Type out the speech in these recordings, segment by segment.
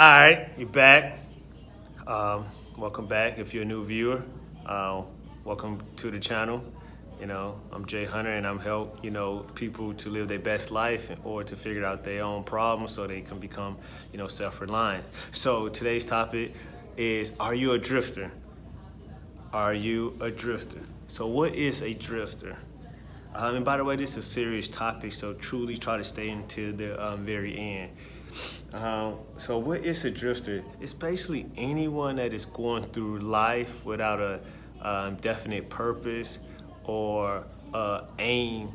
All right, you're back. Um, welcome back. If you're a new viewer, uh, welcome to the channel. You know, I'm Jay Hunter, and I'm help you know people to live their best life or to figure out their own problems so they can become you know self-reliant. So today's topic is: Are you a drifter? Are you a drifter? So what is a drifter? Um, and by the way, this is a serious topic, so truly try to stay until the um, very end. Um, so what is a drifter? It's basically anyone that is going through life without a um, definite purpose or uh, aim,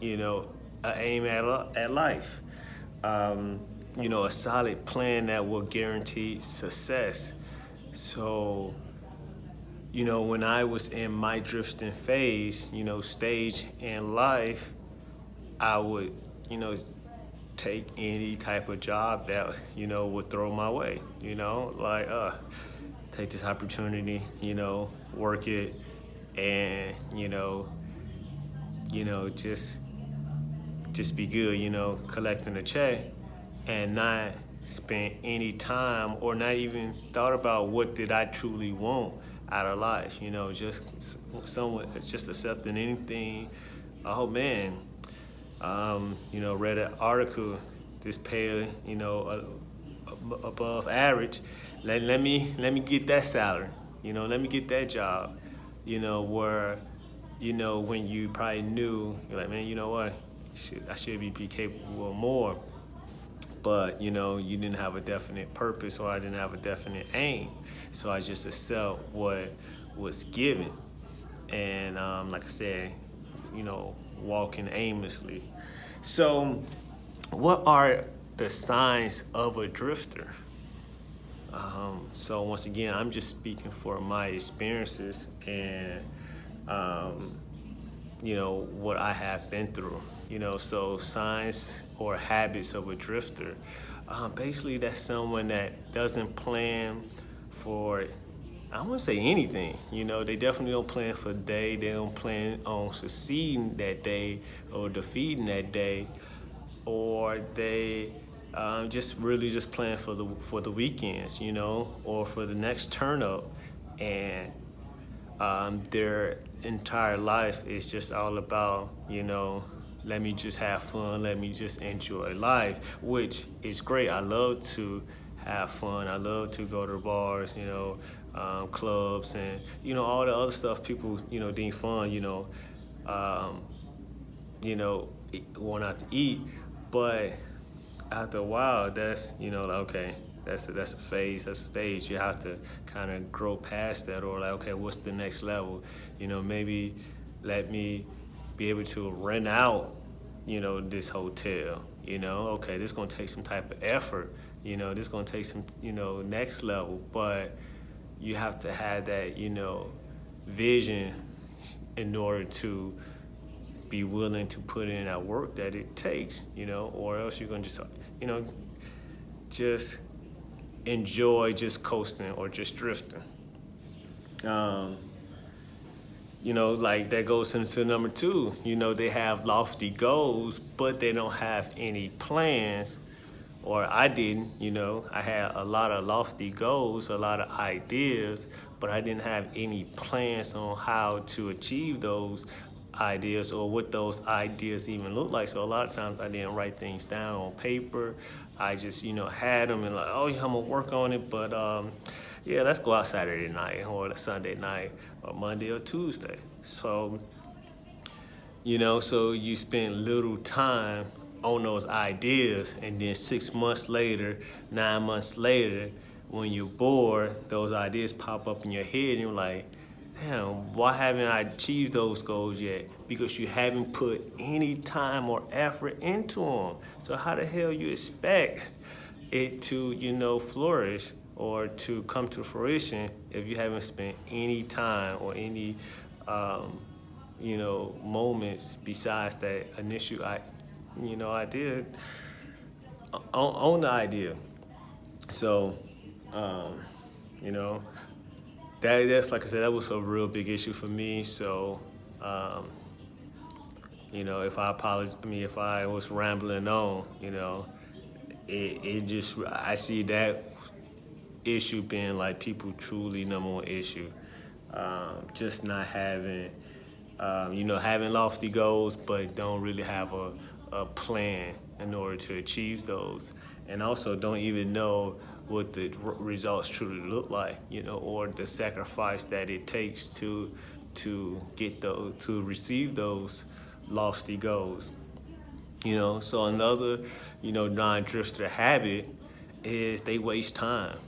you know, aim at, at life. Um, you know, a solid plan that will guarantee success. So, you know, when I was in my drifting phase, you know, stage in life, I would, you know, take any type of job that, you know, would throw my way, you know, like, uh, take this opportunity, you know, work it and, you know, you know, just, just be good, you know, collecting a check and not spend any time or not even thought about what did I truly want out of life, you know, just someone, just accepting anything. Oh man, um, you know, read an article, this pay, you know, above average. Let, let me let me get that salary. You know, let me get that job. You know, where, you know, when you probably knew, you're like, man, you know what, I should be, be capable of more. But, you know, you didn't have a definite purpose or I didn't have a definite aim. So I just accept what was given. And um, like I said, you know, walking aimlessly. So what are the signs of a drifter? Um, so once again, I'm just speaking for my experiences and, um, you know, what I have been through. You know, so signs or habits of a drifter. Um, basically, that's someone that doesn't plan for I wouldn't say anything. You know, they definitely don't plan for the day. They don't plan on succeeding that day or defeating that day, or they um, just really just plan for the for the weekends, you know, or for the next turn up, and um, their entire life is just all about, you know, let me just have fun, let me just enjoy life, which is great. I love to have fun. I love to go to bars, you know, um, clubs, and you know all the other stuff people you know deem fun. You know, um, you know, going out to eat, but after a while, that's you know, like, okay, that's a, that's a phase, that's a stage. You have to kind of grow past that, or like, okay, what's the next level? You know, maybe let me be able to rent out, you know, this hotel. You know, okay, this is gonna take some type of effort you know, this is gonna take some, you know, next level, but you have to have that, you know, vision in order to be willing to put in that work that it takes, you know, or else you're gonna just, you know, just enjoy just coasting or just drifting. Um, you know, like that goes into number two. You know, they have lofty goals, but they don't have any plans or I didn't, you know, I had a lot of lofty goals, a lot of ideas, but I didn't have any plans on how to achieve those ideas or what those ideas even look like. So a lot of times I didn't write things down on paper. I just, you know, had them and like, oh yeah, I'm gonna work on it, but um, yeah, let's go out Saturday night or Sunday night or Monday or Tuesday. So, you know, so you spend little time on those ideas and then six months later, nine months later, when you're bored, those ideas pop up in your head and you're like, damn, why haven't I achieved those goals yet? Because you haven't put any time or effort into them. So how the hell you expect it to, you know, flourish or to come to fruition if you haven't spent any time or any, um, you know, moments besides that initial you know, I did own, the idea. So, um, you know, that, that's like I said, that was a real big issue for me. So, um, you know, if I apologize, I mean, if I was rambling on, you know, it, it just, I see that issue being like people truly number one issue. Um, just not having, um, you know, having lofty goals, but don't really have a, a plan in order to achieve those. And also don't even know what the results truly look like, you know, or the sacrifice that it takes to to get those to receive those lofty goals. You know, so another, you know, non-drifter habit is they waste time.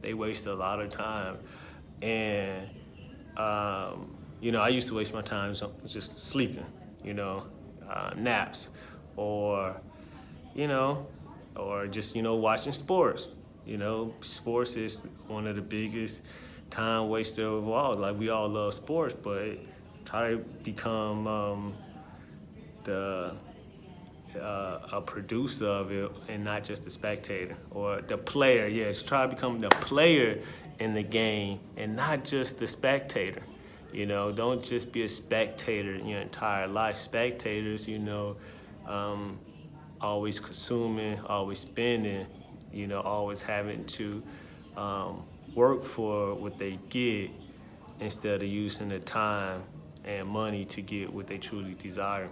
They waste a lot of time. And, um, you know, I used to waste my time just sleeping, you know, uh, naps or, you know, or just, you know, watching sports. You know, sports is one of the biggest time waster of all. Like we all love sports, but try to become um, the uh, a producer of it and not just a spectator or the player. Yes, try to become the player in the game and not just the spectator. You know, don't just be a spectator your entire life. Spectators, you know, um, always consuming, always spending, you know, always having to um, work for what they get instead of using the time and money to get what they truly desire.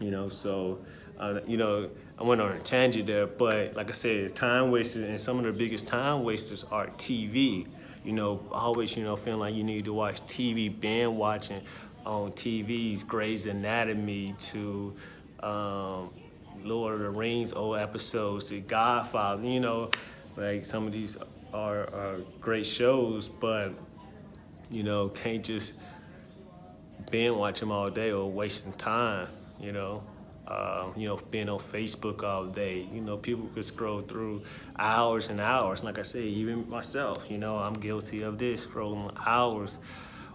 You know, so, uh, you know, I went on a tangent there, but like I said, it's time wasters, and some of the biggest time wasters are TV. You know, always, you know, feeling like you need to watch TV, band watching on TVs, Grey's Anatomy to um, Lord of the Rings old episodes to Godfather, you know, like some of these are, are great shows, but, you know, can't just binge watch them all day or wasting time, you know. Uh, you know, being on Facebook all day. You know, people could scroll through hours and hours. Like I said, even myself, you know, I'm guilty of this, scrolling hours,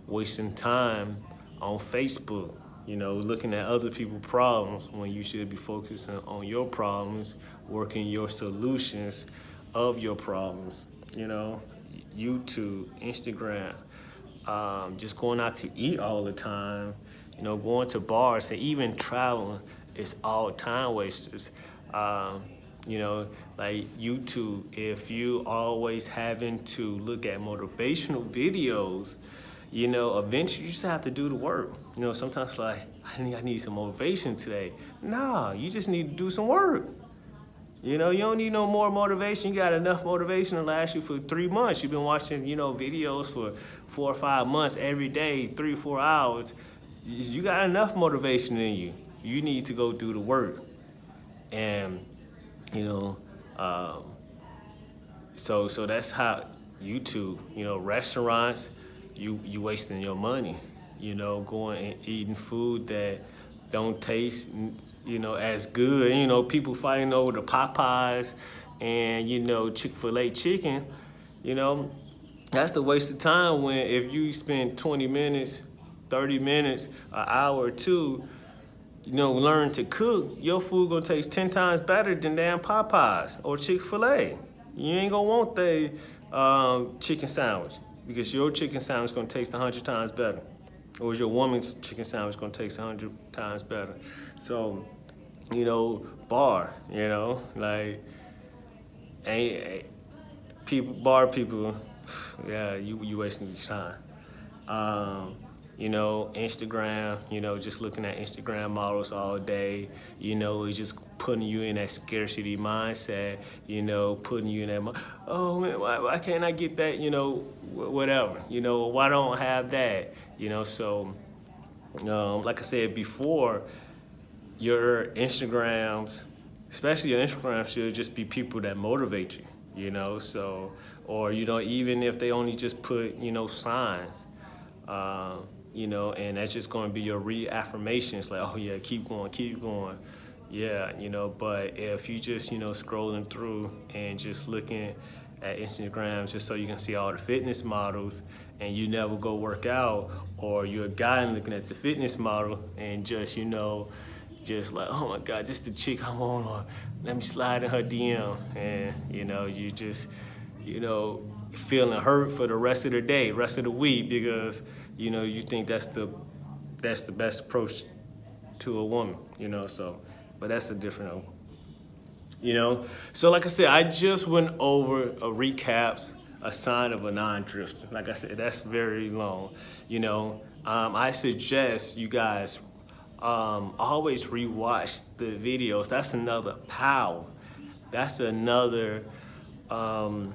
wasting time on Facebook you know, looking at other people's problems when you should be focusing on your problems, working your solutions of your problems, you know, YouTube, Instagram, um, just going out to eat all the time, you know, going to bars and even traveling is all time wasters. Um, you know, like YouTube, if you always having to look at motivational videos, you know, eventually you just have to do the work. You know, sometimes like, I need, I need some motivation today. Nah, you just need to do some work. You know, you don't need no more motivation. You got enough motivation to last you for three months. You've been watching, you know, videos for four or five months every day, three or four hours. You got enough motivation in you. You need to go do the work. And, you know, um, so so that's how YouTube, you know, restaurants, you you wasting your money. You know, going and eating food that don't taste, you know, as good. You know, people fighting over the Popeyes and you know Chick-fil-A chicken. You know, that's the waste of time when if you spend 20 minutes, 30 minutes, an hour or two, you know, learn to cook, your food gonna taste 10 times better than damn Popeyes or Chick-fil-A. You ain't gonna want the um, chicken sandwich because your chicken sandwich gonna taste 100 times better. Or is your woman's chicken sandwich gonna taste 100 times better? So, you know, bar, you know, like, ain't, people, bar people, yeah, you, you wasting your time. Um, you know, Instagram, you know, just looking at Instagram models all day, you know, it's just putting you in that scarcity mindset, you know, putting you in that, oh man, why, why can't I get that, you know, whatever, you know, why don't I have that, you know, so, um, like I said before, your Instagrams, especially your Instagram should just be people that motivate you, you know, so, or, you know, even if they only just put, you know, signs, um, you know, and that's just going to be your reaffirmations like, oh yeah, keep going, keep going. Yeah, you know, but if you just, you know, scrolling through and just looking at Instagram just so you can see all the fitness models and you never go work out or you're a guy and looking at the fitness model and just, you know, just like, oh my God, just the chick I'm on, or let me slide in her DM. And, you know, you just, you know, feeling hurt for the rest of the day, rest of the week, because you know you think that's the that's the best approach to a woman, you know. So, but that's a different you know? So like I said, I just went over a recaps, a sign of a non-drifter. Like I said, that's very long, you know? Um, I suggest you guys um, always rewatch the videos. That's another power. That's another, um,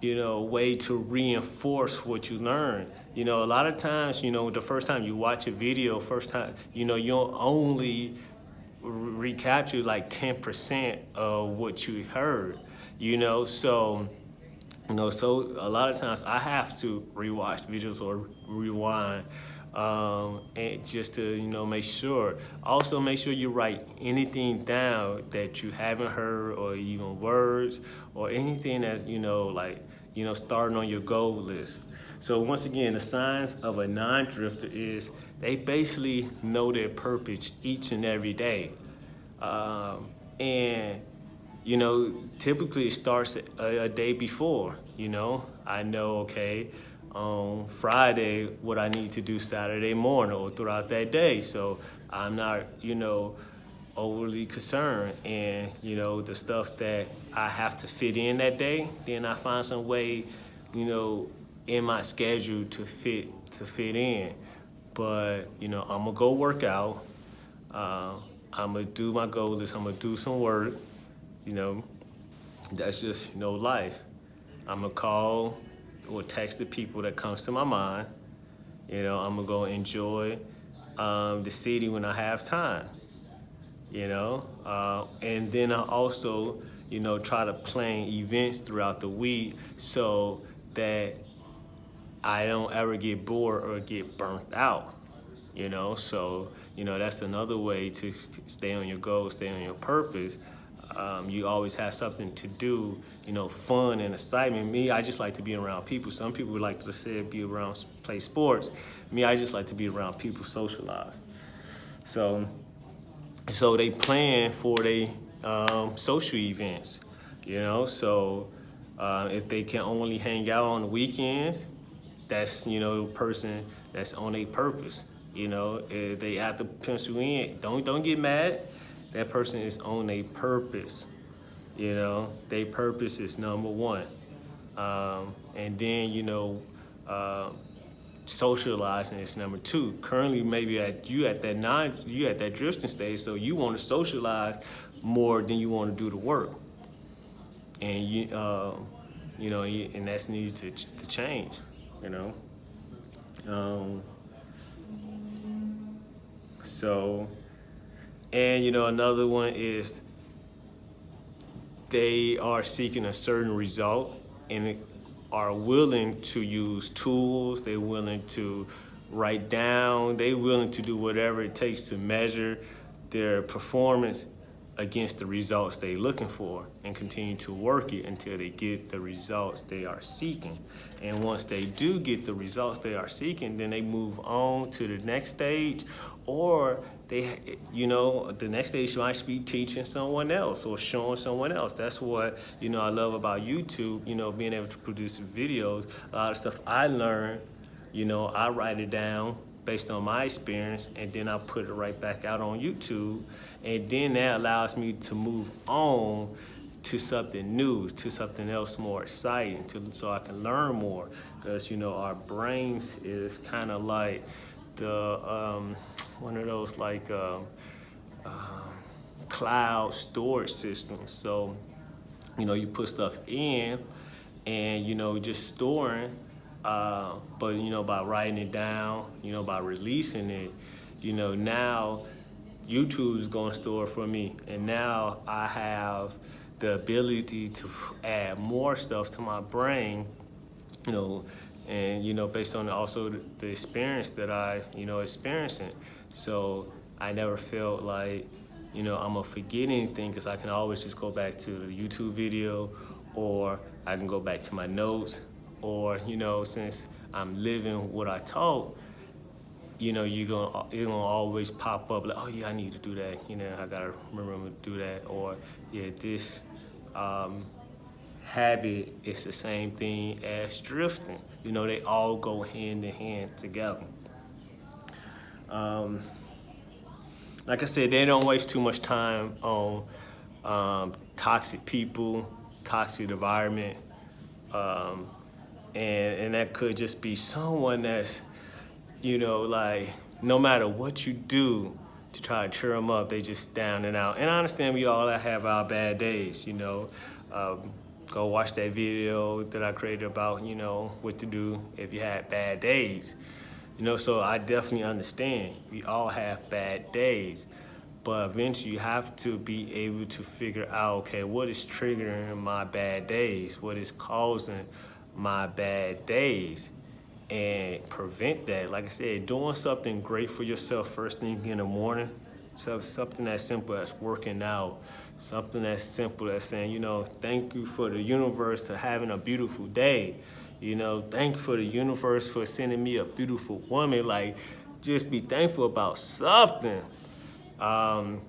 you know, way to reinforce what you learn. You know, a lot of times, you know, the first time you watch a video, first time, you know, you'll only recapture like 10% of what you heard, you know, so, you know, so a lot of times I have to rewatch videos or rewind um, and just to, you know, make sure. Also make sure you write anything down that you haven't heard or even words or anything that, you know, like, you know, starting on your goal list. So once again, the signs of a non-drifter is they basically know their purpose each and every day. Um, and, you know, typically it starts a, a, day before, you know. I know, okay, on Friday, what I need to do Saturday morning or throughout that day. So I'm not, you know, overly concerned. And, you know, the stuff that I have to fit in that day, then I find some way, you know, in my schedule to fit to fit in. But, you know, I'm gonna go work out. Uh, I'm gonna do my goal list. I'm gonna do some work. You know, that's just you know life. I'm gonna call or text the people that comes to my mind. You know, I'm gonna go enjoy um, the city when I have time. You know, uh, and then I also you know try to plan events throughout the week so that I don't ever get bored or get burnt out you know? So you know that's another way to stay on your goal stay on your purpose. Um, you always have something to do you know fun and excitement. Me i just like to be around people. Some people would like to say be around play sports. Me i just like to be around people socialize. So so they plan for their um, social events you know so uh, if they can only hang out on the weekends that's you know person that's on a purpose you know, if they have to pencil in, don't don't get mad. That person is on a purpose. You know, their purpose is number one. Um, and then, you know, uh, socializing is number two. Currently, maybe at you at that non, you at that drifting stage, so you want to socialize more than you want to do the work. And you, uh, you know, and that's needed to, to change. You know. Um, so, and you know, another one is they are seeking a certain result and are willing to use tools, they're willing to write down, they're willing to do whatever it takes to measure their performance against the results they're looking for and continue to work it until they get the results they are seeking. And once they do get the results they are seeking, then they move on to the next stage or they, you know, the next stage might be teaching someone else or showing someone else. That's what, you know, I love about YouTube, you know, being able to produce videos. A lot of stuff I learn, you know, I write it down based on my experience and then I put it right back out on YouTube and then that allows me to move on to something new, to something else more exciting, to, so I can learn more. Because, you know, our brains is kind of like the, um, one of those like uh, uh, cloud storage systems. So, you know, you put stuff in and, you know, just storing, uh, but, you know, by writing it down, you know, by releasing it, you know, now YouTube is going to store for me. And now I have the ability to add more stuff to my brain, you know, and, you know, based on also the experience that I, you know, experiencing. So I never felt like, you know, I'm gonna forget anything because I can always just go back to the YouTube video or I can go back to my notes or, you know, since I'm living what I taught, you know, you're gonna it's gonna always pop up like, oh yeah, I need to do that. You know, I gotta remember to do that. Or yeah, this um, habit is the same thing as drifting. You know, they all go hand in hand together. Um, like I said, they don't waste too much time on um, toxic people, toxic environment, um, and and that could just be someone that's, you know, like no matter what you do to try to cheer them up, they just down and out. And I understand we all have our bad days, you know. Um, go watch that video that I created about, you know, what to do if you had bad days. You know, so I definitely understand. We all have bad days. But eventually you have to be able to figure out, okay, what is triggering my bad days? What is causing my bad days? And prevent that. Like I said, doing something great for yourself first thing in the morning. So something as simple as working out, something as simple as saying, you know, thank you for the universe to having a beautiful day. You know, thank you for the universe for sending me a beautiful woman. Like, just be thankful about something. Um,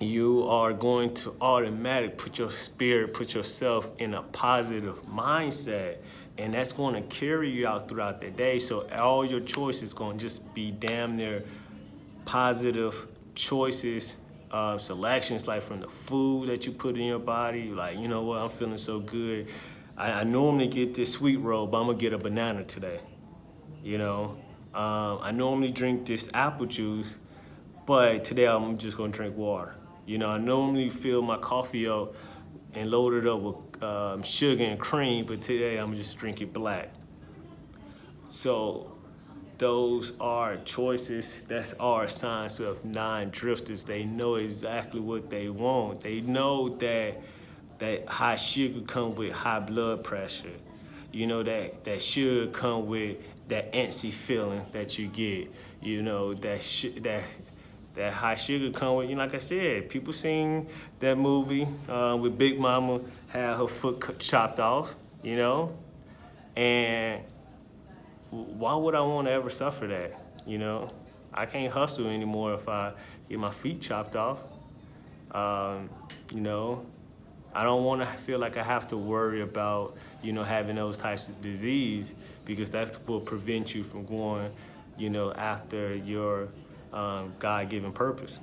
you are going to automatic put your spirit, put yourself in a positive mindset. And that's going to carry you out throughout the day. So all your choices going to just be damn near positive choices, uh, selections, like from the food that you put in your body. Like, you know what, I'm feeling so good. I, I normally get this sweet roll, but I'm gonna get a banana today. You know, um, I normally drink this apple juice, but today I'm just gonna drink water. You know, I normally fill my coffee up and load it up with um, sugar and cream, but today I'm just drinking black. So those are choices, that's our signs of non-drifters. They know exactly what they want. They know that that high sugar come with high blood pressure. You know, that, that sugar come with that antsy feeling that you get. You know, that that that high sugar come with, you know, like I said, people seen that movie uh, with Big Mama had her foot chopped off, you know? And why would I want to ever suffer that, you know? I can't hustle anymore if I get my feet chopped off. Um, you know, I don't want to feel like I have to worry about, you know, having those types of disease because that's what prevent you from going, you know, after your um, God-given purpose.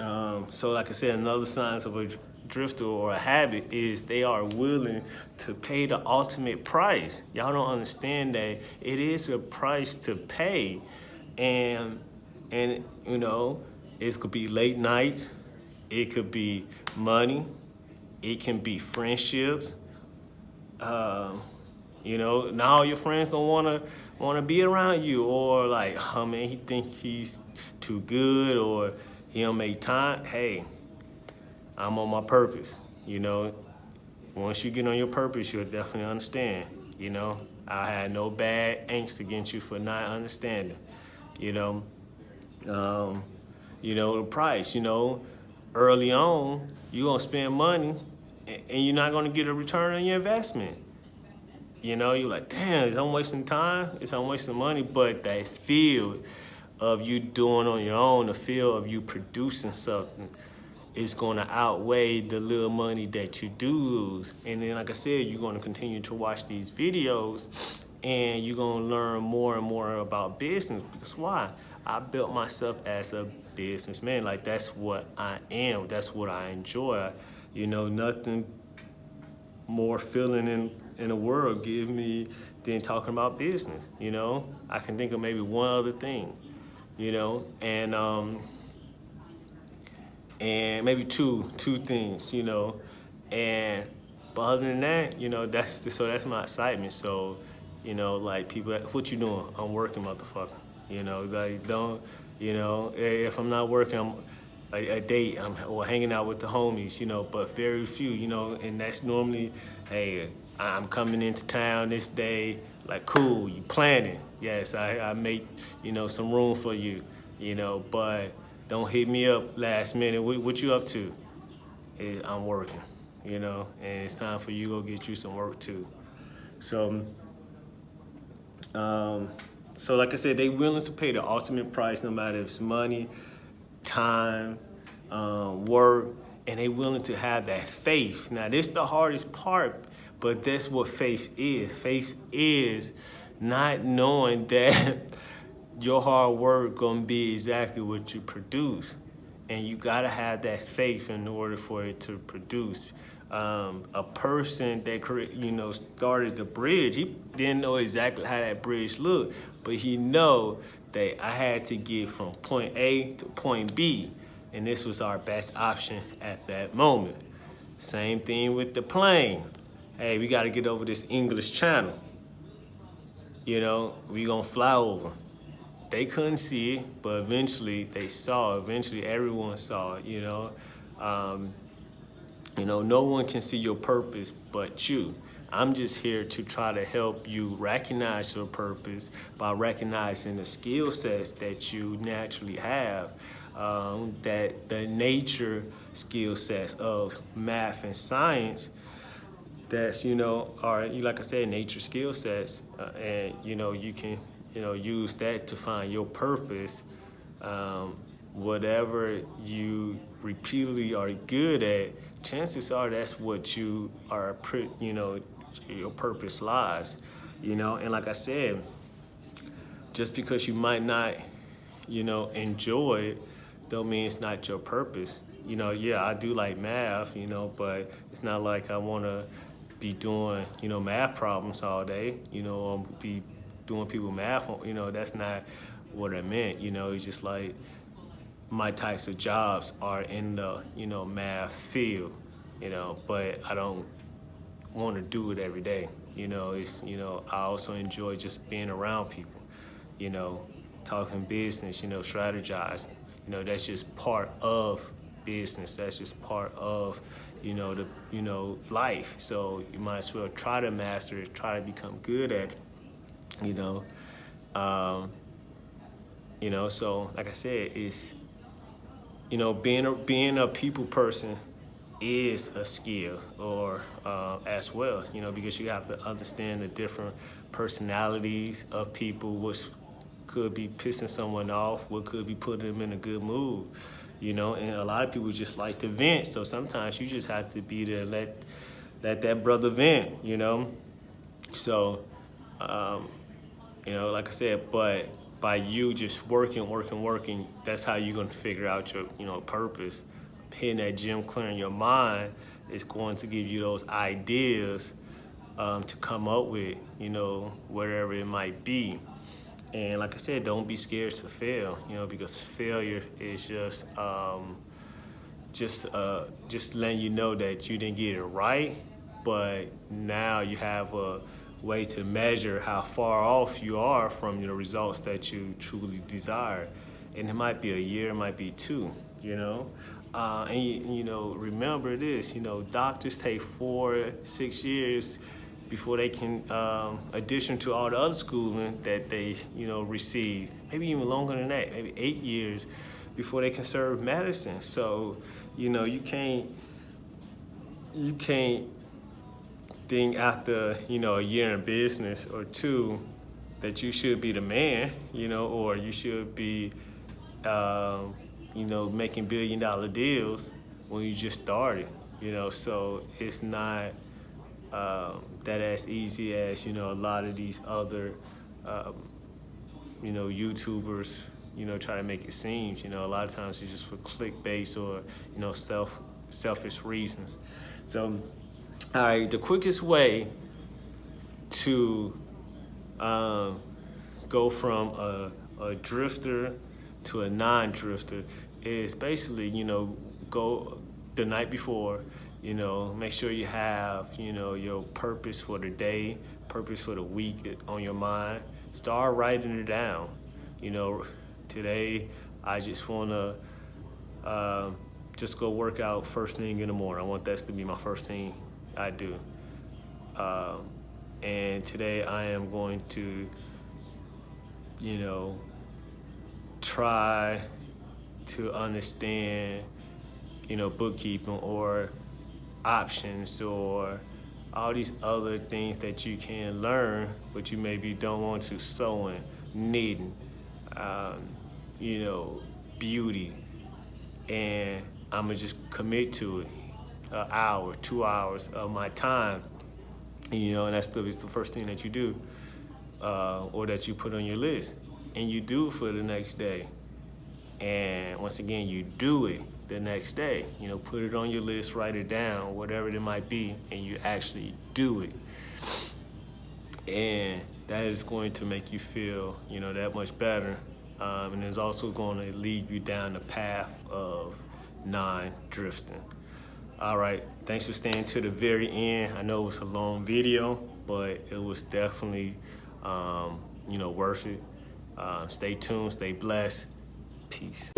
Um, so like I said, another signs of a drifter or a habit is they are willing to pay the ultimate price. Y'all don't understand that it is a price to pay. And, and you know, it could be late nights. It could be money. It can be friendships. Uh, you know, now your friends gonna wanna wanna be around you, or like, oh man, he think he's too good, or he don't make time. Hey, I'm on my purpose. You know, once you get on your purpose, you'll definitely understand. You know, I had no bad angst against you for not understanding. You know, um, you know, the price, you know, early on, you're gonna spend money and you're not gonna get a return on your investment. You know, you're like, damn, is I'm wasting time? Is I'm wasting money? But that feel of you doing on your own, the feel of you producing something is gonna outweigh the little money that you do lose. And then, like I said, you're gonna continue to watch these videos and you're gonna learn more and more about business. Because why? I built myself as a businessman. Like that's what I am. That's what I enjoy. You know, nothing more feeling in, in the world give me than talking about business. You know, I can think of maybe one other thing, you know, and, um, and maybe two, two things, you know, and, but other than that, you know, that's, the, so that's my excitement. So, you know, like people, what you doing? I'm working, motherfucker. You know, like don't, you know, if I'm not working, I'm a, a date, I'm or hanging out with the homies, you know, but very few, you know, and that's normally, hey, I'm coming into town this day, like cool, you planning. Yes, I, I make, you know, some room for you, you know, but don't hit me up last minute. What, what you up to? Hey, I'm working, you know, and it's time for you to go get you some work too. So, um, so like I said, they willing to pay the ultimate price, no matter if it's money, time, um, work, and they willing to have that faith. Now, this is the hardest part, but that's what faith is. Faith is not knowing that your hard work gonna be exactly what you produce. And you gotta have that faith in order for it to produce. Um, a person that you know started the bridge, he didn't know exactly how that bridge looked, but he know that I had to get from point A to point B, and this was our best option at that moment. Same thing with the plane. Hey, we got to get over this English channel. You know, we gonna fly over. They couldn't see it, but eventually they saw. Eventually, everyone saw it. You know, um, you know, no one can see your purpose but you. I'm just here to try to help you recognize your purpose by recognizing the skill sets that you naturally have, um, that the nature skill sets of math and science that's, you know, are, like I said, nature skill sets. Uh, and, you know, you can, you know, use that to find your purpose. Um, whatever you repeatedly are good at, chances are that's what you are, you know, your purpose lies, you know? And like I said, just because you might not, you know, enjoy it, don't mean it's not your purpose. You know, yeah, I do like math, you know, but it's not like I want to be doing, you know, math problems all day, you know, or be doing people math, you know, that's not what I meant, you know, it's just like my types of jobs are in the, you know, math field, you know, but I don't want to do it every day. You know, it's, you know, I also enjoy just being around people, you know, talking business, you know, strategizing. You know, that's just part of business. That's just part of, you know, the, you know, life. So you might as well try to master it, try to become good at you know. Um, you know, so like I said, it's, you know, being a, being a people person is a skill or uh, as well, you know, because you have to understand the different personalities of people, which could be pissing someone off, what could be putting them in a good mood, you know, and a lot of people just like to vent. So sometimes you just have to be there, let, let that brother vent, you know? So, um, you know, like I said, but by you just working, working, working, that's how you're gonna figure out your, you know, purpose hitting that gym, clearing your mind is going to give you those ideas um, to come up with, you know, whatever it might be. And like I said, don't be scared to fail, you know, because failure is just um, just uh, just letting you know that you didn't get it right, but now you have a way to measure how far off you are from the results that you truly desire. And it might be a year, it might be two, you know. Uh, and you, you, know, remember this, you know, doctors take four, six years before they can, um, addition to all the other schooling that they, you know, receive, maybe even longer than that, maybe eight years before they can serve medicine. So, you know, you can't, you can't think after, you know, a year in business or two that you should be the man, you know, or you should be, um, you know, making billion dollar deals when you just started, you know, so it's not um, that as easy as, you know, a lot of these other, um, you know, YouTubers, you know, try to make it seem, you know, a lot of times it's just for clickbait or, you know, self, selfish reasons. So, all right, the quickest way to um, go from a, a drifter to a non-drifter is basically, you know, go the night before, you know, make sure you have, you know, your purpose for the day, purpose for the week on your mind. Start writing it down. You know, today I just want to uh, just go work out first thing in the morning. I want that to be my first thing I do. Uh, and today I am going to, you know, try to understand, you know, bookkeeping or options or all these other things that you can learn, but you maybe don't want to sewing, knitting, um, you know, beauty. And I'm gonna just commit to it, an hour, two hours of my time, you know, and that's the, the first thing that you do uh, or that you put on your list and you do for the next day. And once again, you do it the next day. You know, put it on your list, write it down, whatever it might be, and you actually do it. And that is going to make you feel, you know, that much better. Um, and it's also going to lead you down the path of non-drifting. All right, thanks for staying to the very end. I know it was a long video, but it was definitely, um, you know, worth it. Uh, stay tuned, stay blessed. Peace.